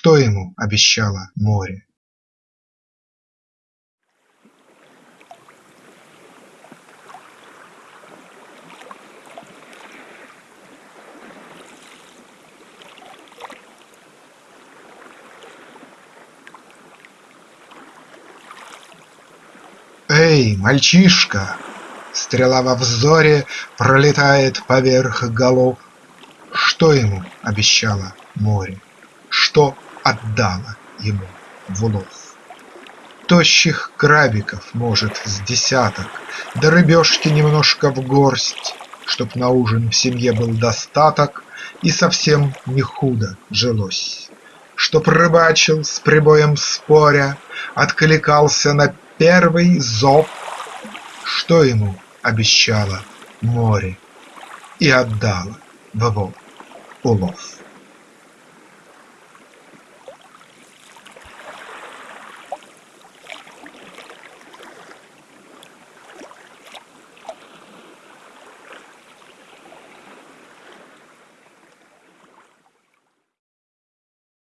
Что ему обещало море? Эй, мальчишка! Стрела во взоре Пролетает поверх голов. Что ему обещало море? Что отдало ему в улов? Тощих крабиков, может, с десяток, Да рыбешки немножко в горсть, Чтоб на ужин в семье был достаток И совсем не худо жилось. Чтоб рыбачил с прибоем споря, Откликался на первый зов, Что ему обещало море И отдало в его улов.